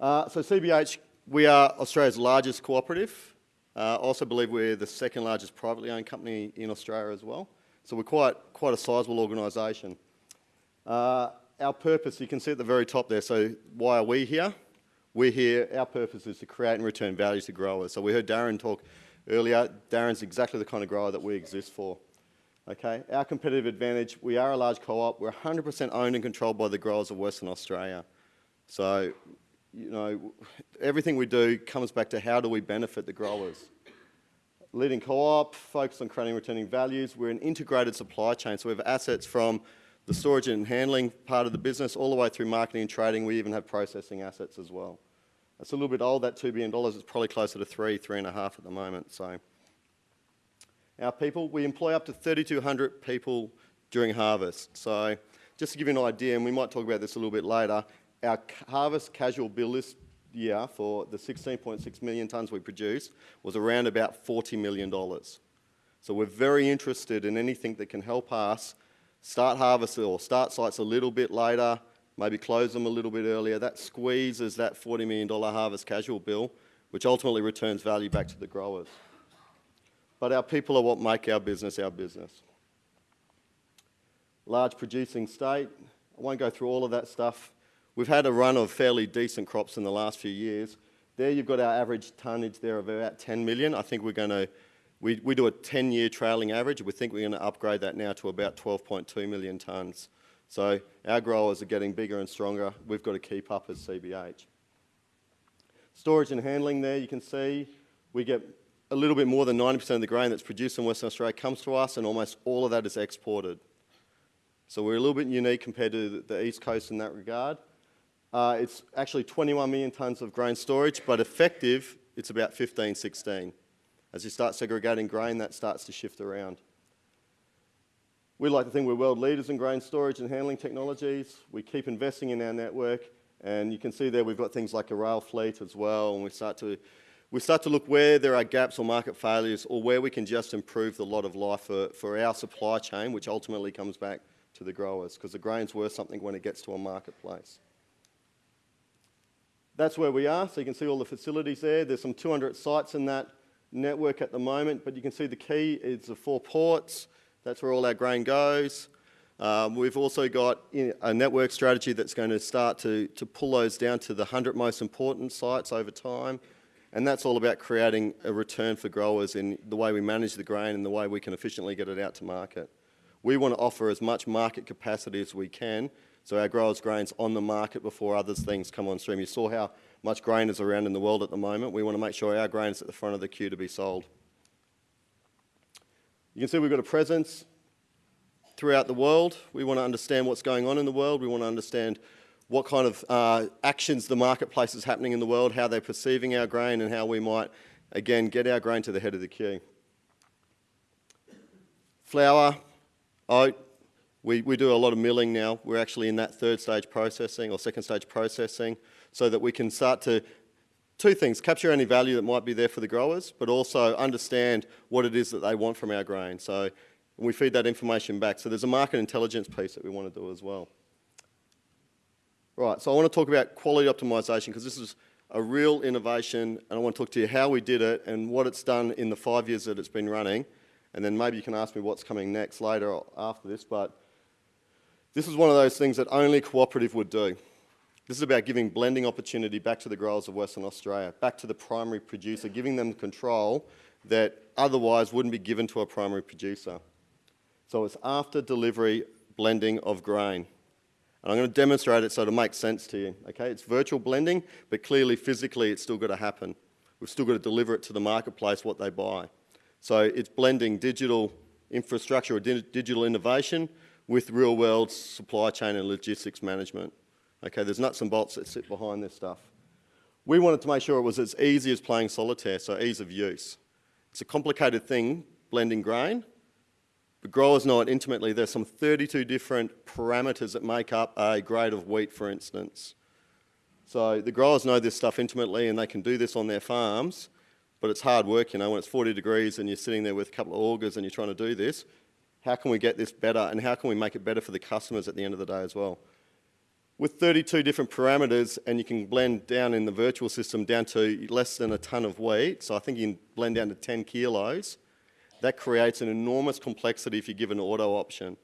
Uh, so CBH, we are Australia's largest cooperative. Uh, also believe we're the second largest privately owned company in Australia as well. So we're quite, quite a sizable organisation. Uh, our purpose, you can see at the very top there, so why are we here? We're here, our purpose is to create and return value to growers. So we heard Darren talk earlier, Darren's exactly the kind of grower that we exist for. Okay, our competitive advantage, we are a large co-op, we're 100% owned and controlled by the growers of Western Australia. So, you know, everything we do comes back to how do we benefit the growers. Leading co-op, focused on creating returning values. We're an integrated supply chain, so we have assets from the storage and handling part of the business all the way through marketing and trading. We even have processing assets as well. It's a little bit old, that $2 billion. It's probably closer to three, three and a half at the moment. So our people, we employ up to 3,200 people during harvest. So just to give you an idea, and we might talk about this a little bit later, our harvest casual bill this year for the 16.6 million tonnes we produced was around about $40 million. So we're very interested in anything that can help us start harvest or start sites a little bit later, maybe close them a little bit earlier. That squeezes that $40 million harvest casual bill, which ultimately returns value back to the growers. But our people are what make our business our business. Large producing state, I won't go through all of that stuff. We've had a run of fairly decent crops in the last few years. There you've got our average tonnage there of about 10 million. I think we're going to we, we do a 10-year trailing average. We think we're going to upgrade that now to about 12.2 million tonnes. So our growers are getting bigger and stronger. We've got to keep up as CBH. Storage and handling there, you can see we get a little bit more than 90% of the grain that's produced in Western Australia comes to us and almost all of that is exported. So we're a little bit unique compared to the East Coast in that regard. Uh, it's actually 21 million tonnes of grain storage, but effective, it's about 15, 16. As you start segregating grain, that starts to shift around. We like to think we're world leaders in grain storage and handling technologies. We keep investing in our network, and you can see there we've got things like a rail fleet as well, and we start to we start to look where there are gaps or market failures or where we can just improve the lot of life for, for our supply chain, which ultimately comes back to the growers, because the grain's worth something when it gets to a marketplace. That's where we are, so you can see all the facilities there. There's some 200 sites in that network at the moment, but you can see the key is the four ports. That's where all our grain goes. Um, we've also got a network strategy that's going to start to, to pull those down to the 100 most important sites over time. And that's all about creating a return for growers in the way we manage the grain and the way we can efficiently get it out to market. We want to offer as much market capacity as we can so our growers' grain's on the market before other things come on stream. You saw how much grain is around in the world at the moment. We want to make sure our grain is at the front of the queue to be sold. You can see we've got a presence throughout the world. We want to understand what's going on in the world. We want to understand what kind of uh, actions the marketplace is happening in the world, how they're perceiving our grain and how we might, again, get our grain to the head of the queue. Flour, oat, we, we do a lot of milling now. We're actually in that third stage processing or second stage processing so that we can start to, two things, capture any value that might be there for the growers, but also understand what it is that they want from our grain. So we feed that information back. So there's a market intelligence piece that we want to do as well. Right, so I want to talk about quality optimization because this is a real innovation and I want to talk to you how we did it and what it's done in the five years that it's been running. And then maybe you can ask me what's coming next later after this, but this is one of those things that only cooperative would do. This is about giving blending opportunity back to the growers of Western Australia, back to the primary producer, giving them control that otherwise wouldn't be given to a primary producer. So it's after delivery blending of grain. And I'm going to demonstrate it so it'll make sense to you. Okay, it's virtual blending, but clearly physically it's still got to happen. We've still got to deliver it to the marketplace what they buy. So it's blending digital infrastructure or di digital innovation with real world supply chain and logistics management. Okay, there's nuts and bolts that sit behind this stuff. We wanted to make sure it was as easy as playing solitaire, so ease of use. It's a complicated thing, blending grain, but growers know it intimately. There's some 32 different parameters that make up a grade of wheat, for instance. So the growers know this stuff intimately and they can do this on their farms, but it's hard work, you know, when it's 40 degrees and you're sitting there with a couple of augers and you're trying to do this. How can we get this better and how can we make it better for the customers at the end of the day as well? with 32 different parameters and you can blend down in the virtual system down to less than a ton of wheat, so I think you can blend down to 10 kilos, that creates an enormous complexity if you give an auto option.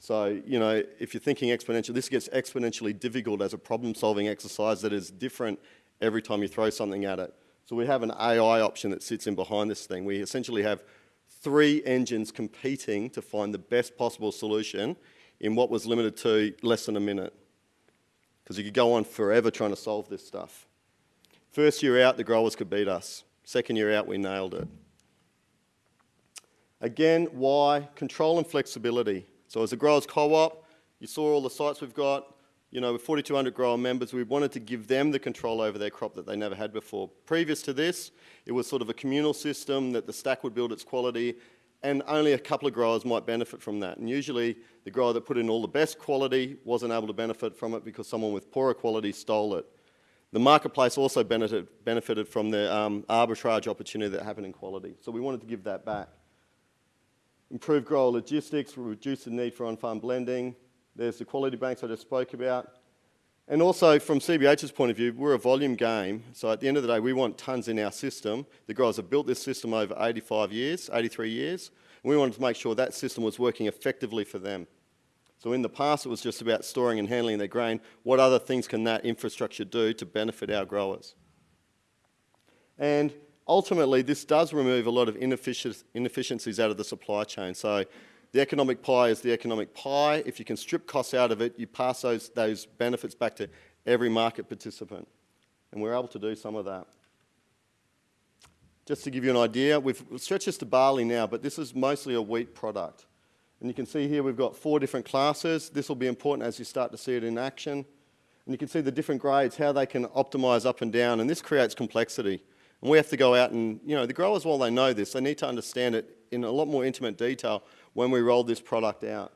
So, you know, if you're thinking exponential, this gets exponentially difficult as a problem-solving exercise that is different every time you throw something at it. So we have an AI option that sits in behind this thing. We essentially have three engines competing to find the best possible solution in what was limited to less than a minute. Because you could go on forever trying to solve this stuff. First year out, the growers could beat us. Second year out, we nailed it. Again, why? Control and flexibility. So as a growers co-op, you saw all the sites we've got, you know, with 4,200 grower members, we wanted to give them the control over their crop that they never had before. Previous to this, it was sort of a communal system that the stack would build its quality and only a couple of growers might benefit from that. And usually the grower that put in all the best quality wasn't able to benefit from it because someone with poorer quality stole it. The marketplace also benefited, benefited from the um, arbitrage opportunity that happened in quality. So we wanted to give that back. Improve grower logistics, reduce the need for on-farm blending. There's the quality banks I just spoke about. And also from CBH's point of view, we're a volume game. So at the end of the day, we want tons in our system. The guys have built this system over 85 years, 83 years. We wanted to make sure that system was working effectively for them. So in the past, it was just about storing and handling their grain. What other things can that infrastructure do to benefit our growers? And ultimately, this does remove a lot of inefficiencies out of the supply chain. So the economic pie is the economic pie. If you can strip costs out of it, you pass those, those benefits back to every market participant. And we're able to do some of that. Just to give you an idea, we've stretched this to barley now, but this is mostly a wheat product. And you can see here we've got four different classes. This will be important as you start to see it in action. And you can see the different grades, how they can optimize up and down, and this creates complexity. And we have to go out and, you know, the growers, while they know this, they need to understand it in a lot more intimate detail when we roll this product out.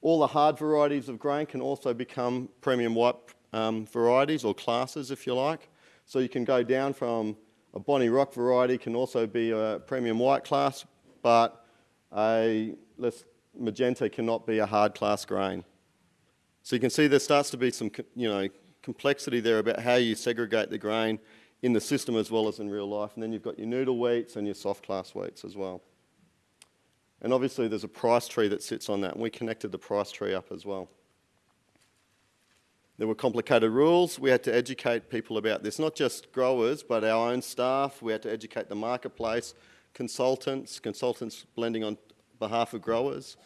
All the hard varieties of grain can also become premium white um, varieties or classes, if you like. So you can go down from a Bonnie Rock variety can also be a premium white class, but a less magenta cannot be a hard class grain. So you can see there starts to be some, you know, complexity there about how you segregate the grain in the system as well as in real life. And then you've got your noodle wheats and your soft class wheats as well. And obviously there's a price tree that sits on that, and we connected the price tree up as well. There were complicated rules. We had to educate people about this, not just growers, but our own staff. We had to educate the marketplace, consultants, consultants blending on behalf of growers.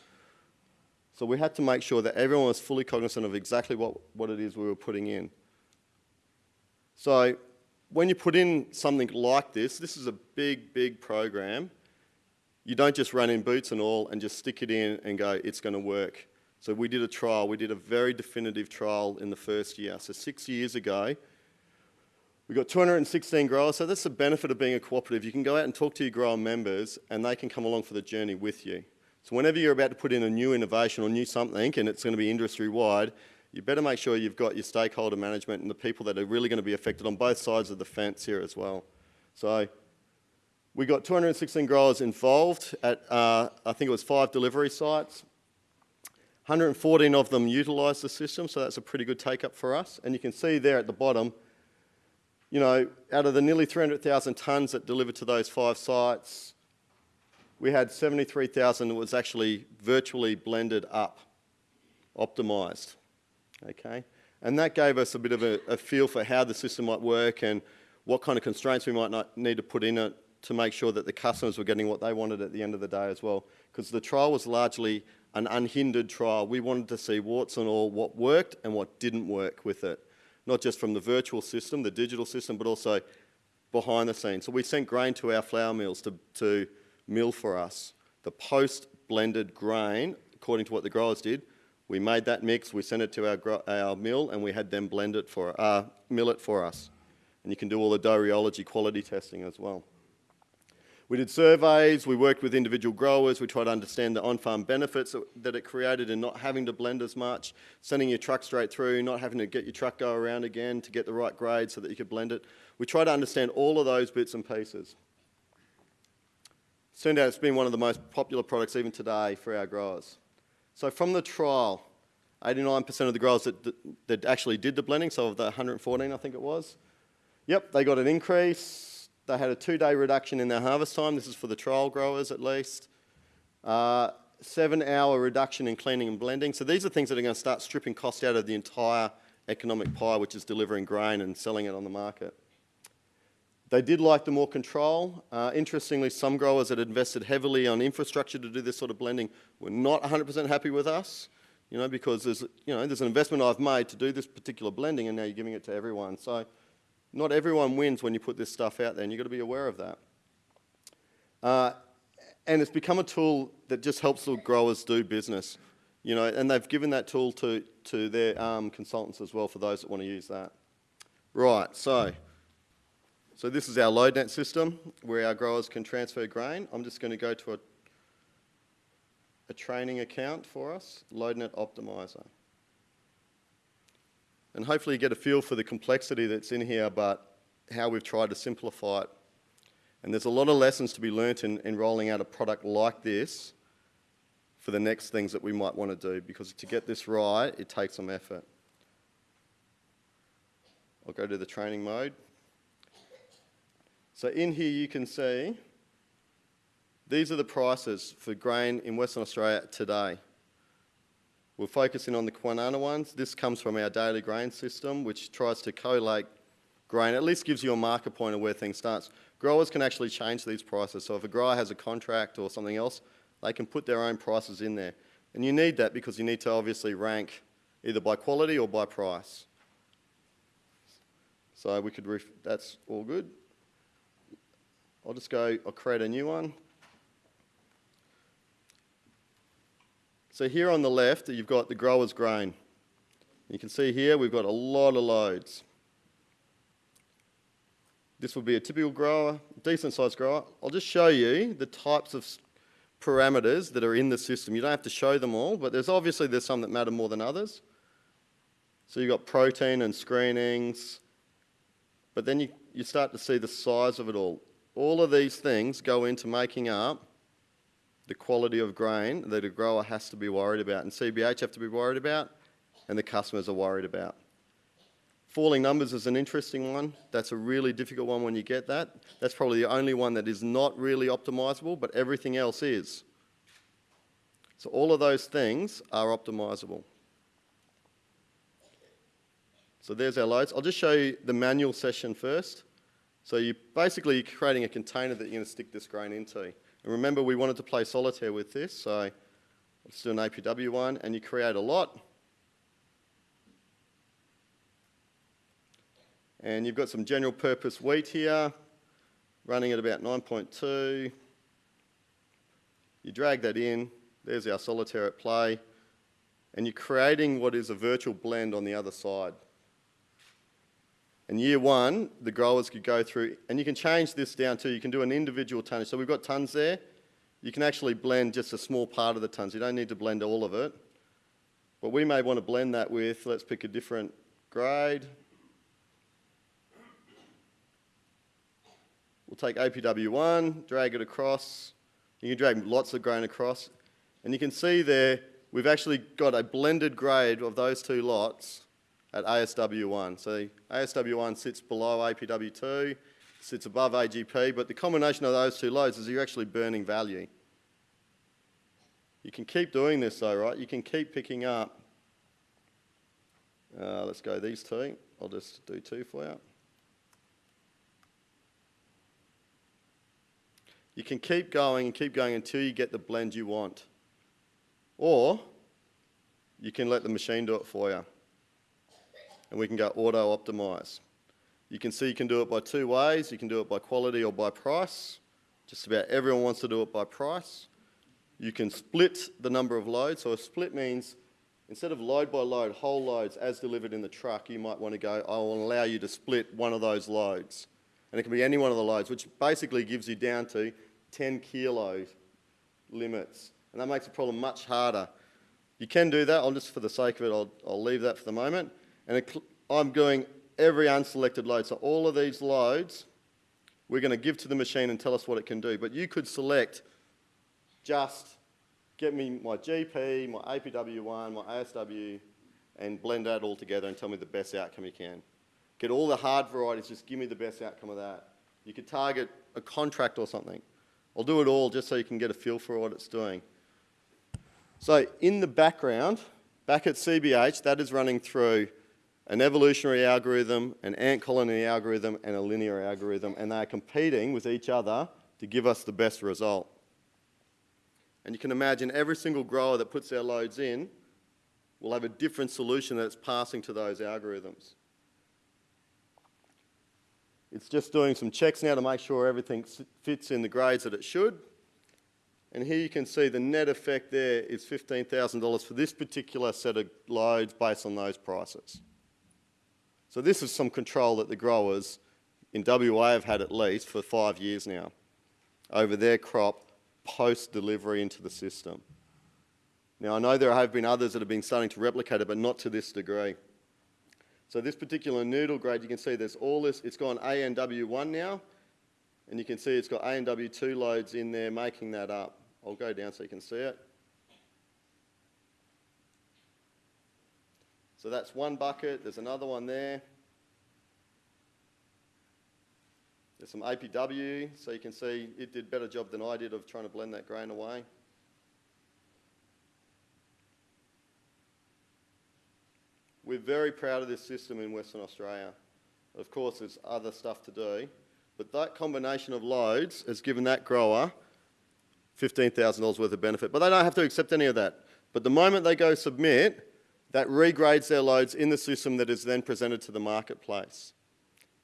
So we had to make sure that everyone was fully cognizant of exactly what, what it is we were putting in. So when you put in something like this, this is a big, big program. You don't just run in boots and all and just stick it in and go, it's going to work. So we did a trial. We did a very definitive trial in the first year. So six years ago, we got 216 growers. So that's the benefit of being a cooperative. You can go out and talk to your grower members and they can come along for the journey with you. So whenever you're about to put in a new innovation or new something and it's going to be industry-wide, you better make sure you've got your stakeholder management and the people that are really going to be affected on both sides of the fence here as well. So we got 216 growers involved at, uh, I think it was five delivery sites. 114 of them utilised the system, so that's a pretty good take-up for us. And you can see there at the bottom, you know, out of the nearly 300,000 tonnes that delivered to those five sites, we had 73,000 that was actually virtually blended up, optimised okay? And that gave us a bit of a, a, feel for how the system might work and what kind of constraints we might not need to put in it to make sure that the customers were getting what they wanted at the end of the day as well. Because the trial was largely an unhindered trial. We wanted to see warts and all what worked and what didn't work with it. Not just from the virtual system, the digital system, but also behind the scenes. So we sent grain to our flour mills to, to mill for us. The post-blended grain, according to what the growers did, we made that mix, we sent it to our, our mill, and we had them blend it for, uh, mill it for us. And you can do all the dough rheology quality testing as well. We did surveys, we worked with individual growers, we tried to understand the on-farm benefits that it created in not having to blend as much, sending your truck straight through, not having to get your truck go around again to get the right grade so that you could blend it. We tried to understand all of those bits and pieces. Turned out it's been one of the most popular products even today for our growers. So from the trial, 89% of the growers that, that actually did the blending, so of the 114 I think it was, yep, they got an increase. They had a two-day reduction in their harvest time. This is for the trial growers at least. Uh, seven-hour reduction in cleaning and blending. So these are things that are going to start stripping cost out of the entire economic pie, which is delivering grain and selling it on the market. They did like the more control. Uh, interestingly, some growers that invested heavily on infrastructure to do this sort of blending were not 100% happy with us, you know, because there's, you know, there's an investment I've made to do this particular blending and now you're giving it to everyone. So not everyone wins when you put this stuff out there and you've got to be aware of that. Uh, and it's become a tool that just helps the growers do business, you know, and they've given that tool to, to their um, consultants as well for those that want to use that. Right, so so this is our LoadNet system where our growers can transfer grain. I'm just going to go to a, a training account for us, LoadNet Optimizer. And hopefully you get a feel for the complexity that's in here, but how we've tried to simplify it. And there's a lot of lessons to be learnt in, in rolling out a product like this for the next things that we might want to do, because to get this right, it takes some effort. I'll go to the training mode. So in here you can see these are the prices for grain in Western Australia today. We're focusing on the Kwinana ones. This comes from our daily grain system, which tries to collate grain, at least gives you a marker point of where things start. Growers can actually change these prices. So if a grower has a contract or something else, they can put their own prices in there. And you need that because you need to obviously rank either by quality or by price. So we could, that's all good. I'll just go, I'll create a new one. So here on the left, you've got the grower's grain. You can see here we've got a lot of loads. This would be a typical grower, decent sized grower. I'll just show you the types of parameters that are in the system. You don't have to show them all, but there's obviously there's some that matter more than others. So you've got protein and screenings, but then you, you start to see the size of it all. All of these things go into making up the quality of grain that a grower has to be worried about and CBH have to be worried about and the customers are worried about. Falling numbers is an interesting one. That's a really difficult one when you get that. That's probably the only one that is not really optimizable, but everything else is. So all of those things are optimizable. So there's our loads. I'll just show you the manual session first. So you basically you're creating a container that you're going to stick this grain into. And remember, we wanted to play solitaire with this, so let's do an APW one, and you create a lot. And you've got some general purpose wheat here, running at about 9.2. You drag that in, there's our solitaire at play, and you're creating what is a virtual blend on the other side. And year one, the growers could go through, and you can change this down too. You can do an individual tonnage. So we've got tons there. You can actually blend just a small part of the tons. You don't need to blend all of it. But we may want to blend that with, let's pick a different grade. We'll take APW1, drag it across. You can drag lots of grain across. And you can see there, we've actually got a blended grade of those two lots at ASW1. So ASW1 sits below APW2, sits above AGP, but the combination of those two loads is you're actually burning value. You can keep doing this though, right? You can keep picking up, uh, let's go these two. I'll just do two for you. You can keep going and keep going until you get the blend you want. Or you can let the machine do it for you and we can go auto optimize. You can see you can do it by two ways. You can do it by quality or by price. Just about everyone wants to do it by price. You can split the number of loads. So a split means instead of load by load, whole loads as delivered in the truck, you might want to go, I will allow you to split one of those loads. And it can be any one of the loads, which basically gives you down to 10 kilo limits. And that makes the problem much harder. You can do that. I'll just, for the sake of it, I'll, I'll leave that for the moment. And I'm doing every unselected load. So all of these loads, we're going to give to the machine and tell us what it can do. But you could select just get me my GP, my APW1, my ASW, and blend that all together and tell me the best outcome you can. Get all the hard varieties, just give me the best outcome of that. You could target a contract or something. I'll do it all just so you can get a feel for what it's doing. So in the background, back at CBH, that is running through an evolutionary algorithm, an ant colony algorithm, and a linear algorithm, and they are competing with each other to give us the best result. And you can imagine every single grower that puts their loads in will have a different solution that's passing to those algorithms. It's just doing some checks now to make sure everything fits in the grades that it should. And here you can see the net effect there is $15,000 for this particular set of loads based on those prices. So this is some control that the growers in WA have had at least for five years now over their crop post-delivery into the system. Now I know there have been others that have been starting to replicate it, but not to this degree. So this particular noodle grade, you can see there's all this, it's gone ANW1 now, and you can see it's got ANW2 loads in there making that up. I'll go down so you can see it. So that's one bucket, there's another one there. There's some APW, so you can see it did a better job than I did of trying to blend that grain away. We're very proud of this system in Western Australia. Of course, there's other stuff to do, but that combination of loads has given that grower $15,000 worth of benefit. But they don't have to accept any of that. But the moment they go submit, that regrades their loads in the system that is then presented to the marketplace.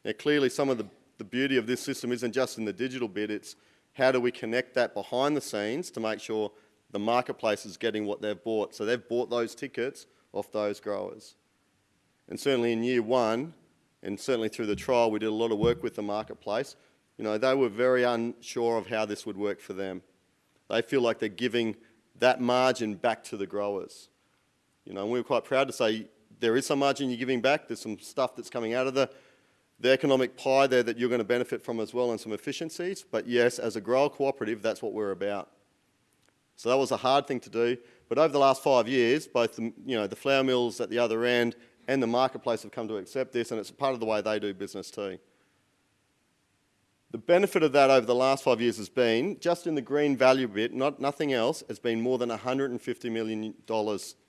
Now clearly some of the, the beauty of this system isn't just in the digital bit, it's how do we connect that behind the scenes to make sure the marketplace is getting what they've bought. So they've bought those tickets off those growers. And certainly in year one, and certainly through the trial, we did a lot of work with the marketplace. You know, they were very unsure of how this would work for them. They feel like they're giving that margin back to the growers. You know, and we were quite proud to say there is some margin you're giving back. There's some stuff that's coming out of the, the economic pie there that you're going to benefit from as well and some efficiencies. But yes, as a grower cooperative, that's what we're about. So that was a hard thing to do. But over the last five years, both the, you know, the flour mills at the other end and the marketplace have come to accept this and it's part of the way they do business too. The benefit of that over the last five years has been, just in the green value bit, not, nothing else, has been more than $150 million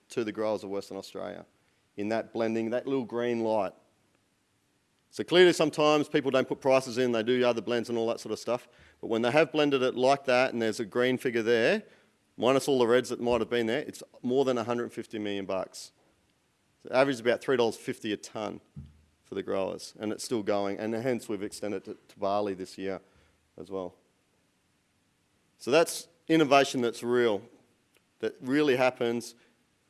to the growers of Western Australia in that blending, that little green light. So clearly sometimes people don't put prices in, they do other blends and all that sort of stuff, but when they have blended it like that and there's a green figure there, minus all the reds that might have been there, it's more than 150 million bucks. So average is about $3.50 a tonne for the growers, and it's still going, and hence we've extended it to, to barley this year as well. So that's innovation that's real, that really happens.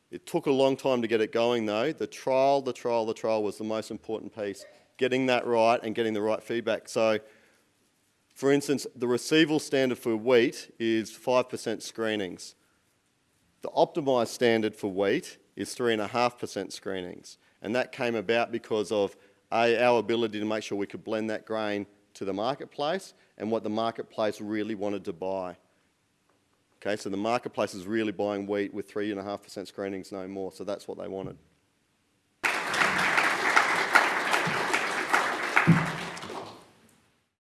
It took a long time to get it going though. The trial, the trial, the trial was the most important piece. Getting that right and getting the right feedback. So, for instance, the receival standard for wheat is 5% screenings. The optimised standard for wheat is 3.5% screenings. And that came about because of a, our ability to make sure we could blend that grain to the marketplace and what the marketplace really wanted to buy. Okay, so the marketplace is really buying wheat with 3.5% screenings no more, so that's what they wanted.